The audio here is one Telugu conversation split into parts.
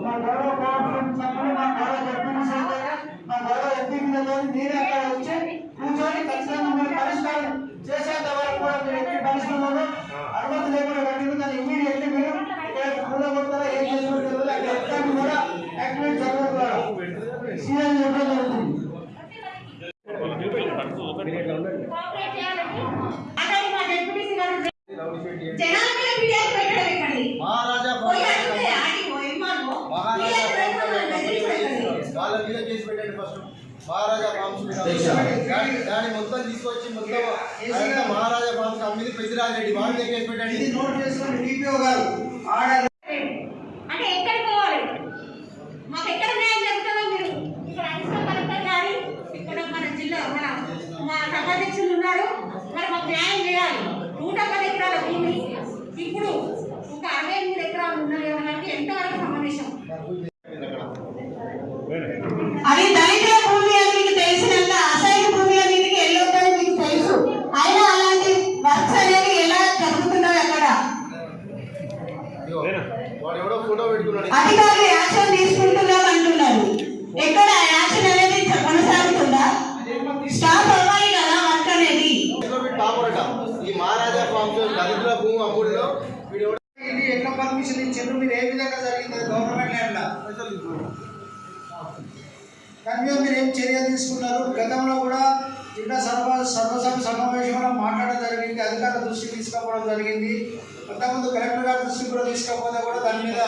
నా గౌరవ కోఆపరేటివ్ సభ్యులు మా గౌరవ జడ్పీ సభ్యులు మా అక్కడ వచ్చి కూర్చొని ఖచ్చితంగా మీరు పరిష్కారం చేసేంత వరకు కూడా మీరు ఎట్టి పరిశ్రమలో అనుమతి లేకుండా కట్టిన దాన్ని ఇమీడియట్లీ మీరు ఏం కూడా యాక్టివేట్ జరగదు సీఎం చెప్పడం జరుగుతుంది అతని మా డిప్యూటీ గారు జనాల మీద ఫిర్యాదు పెట్టడం ఎక్కడి మహారాజా పోయి అడిగితే ఆడి పోయి మాకు ఫిర్యాదు పెట్టడం వాళ్ళ మీద కేసు పెట్టండి ఫస్ట్ మహారాజా ఫార్మ్స్ మీద. దాని దాని మొత్తం తీసుకొచ్చి మొత్తం మహారాజా ఫార్మ్స్ అమ్మిది పెద్దిరాజరెడ్డి వాళ్ళ మీద కేసు పెట్టండి. ఇది నోట్ చేసుకోండి డిపిఓ గారు. ఆర్డర్ అంటే ఎక్కడికి పోవాలి? మాకు ఎక్కడ న్యాయం జరుగుతుందో మీరు ఇక్కడ అడిషనల్ కలెక్టర్ గారు ఇక్కడ మన జిల్లా మన మా సభాధ్యక్షులు ఉన్నారు. మరి మాకు న్యాయం చేయాలి. నూట పది ఎకరాల భూమి. ఇప్పుడు ఒక అరవై ఎనిమిది ఎకరాలు ఉన్నాయి అనడానికి ఎంతవరకు సమావేశం? పెట్టుకున్నాడు. అధికారులు యాక్షన్ తీసుకుంటున్నాం అంటున్నారు. ఎక్కడ యాక్షన్ అనేది కొనసాగుతుందా? స్టాప్ అవ్వాలి కదా వర్క్ అనేది ఈ మహారాజా ఫార్మ్స్ దళితుల భూమి అమ్ముడులో ఇది ఎట్లా పర్మిషన్ ఇచ్చిండ్రు? మీరు ఏ విధంగా జరిగింది? Government land. దాని మీద మీరు ఏం చర్య తీసుకున్నారు? గతంలో కూడా జిల్లా సర్వ సర్వసభ సమావేశంలో మాట్లాడడం జరిగింది అధికారుల దృష్టికి తీసుకుపోవడం జరిగింది. అంతకుముందు కలెక్టర్ గారి దృష్టికి కూడా తీసుకపోతే కూడా దాని మీద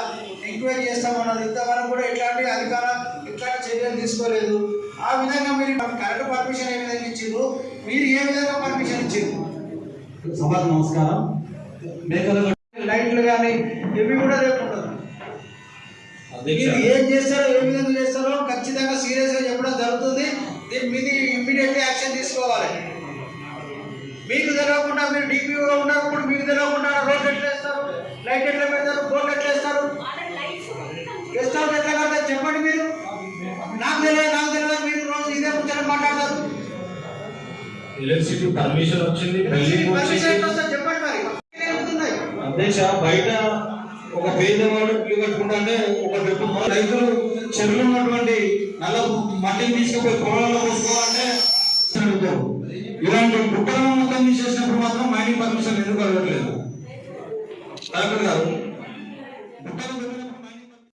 ఎంక్వైరీ చేస్తామన్నారు. ఇంతవరకు కూడా ఎట్లాంటి అధికార ఎట్లాంటి చర్యలు తీసుకోలేదు. ఆ విధంగా మీరు కరెక్ట్ పర్మిషన్ ఏ విధంగా ఇచ్చిండ్రు? మీరు ఏ విధంగా పర్మిషన్ ఇచ్చిండ్రు? సభకు నమస్కారం. మేకల లైట్లు కానీ ఇవి కూడా రేపు ఏం చేస్తారో ఏ విధంగా చేస్తారో ఖచ్చితంగా సీరియస్గా చెప్పడం జరుగుతుంది. దీని మీద ఇమ్మీడియట్ యాక్షన్ తీసుకోవాలి. మీకు తెలియకుండా మీరు డిపిఓ ఉన్నప్పుడు మీకు తెలియకుండా రోడ్ ఎట్లా వేస్తారు? లైట్ ఎట్లా పెడతారు? బోర్డు ఎట్లా వేస్తారు? గెస్ట్ హౌస్ ఎట్లా కడతారు? చెప్పండి మీరు. నాకు తెలియదు నాకు తెలియదు మీరు రోజు ఇదే ముచ్చట మాట్లాడతారు. ఎలక్ట్రిసిటీ పర్మిషన్ వచ్చింది బిల్డింగ్ చెప్పండి మరి. బయట ఒక పేదవాడు ఇల్లు కట్టుకుంటే ఒక డబ్బు రైతులు చెరువులు ఉన్నటువంటి నల్ల మట్టిని తీసుకుపోయి పొలాల్లో పోసుకోవాలంటే ఇలాంటి కుక్కలను మొత్తం తీసేసినప్పుడు మాత్రం మైనింగ్ పర్మిషన్ ఎందుకు అడగట్లేదు కలెక్టర్ గారు గుట్టలు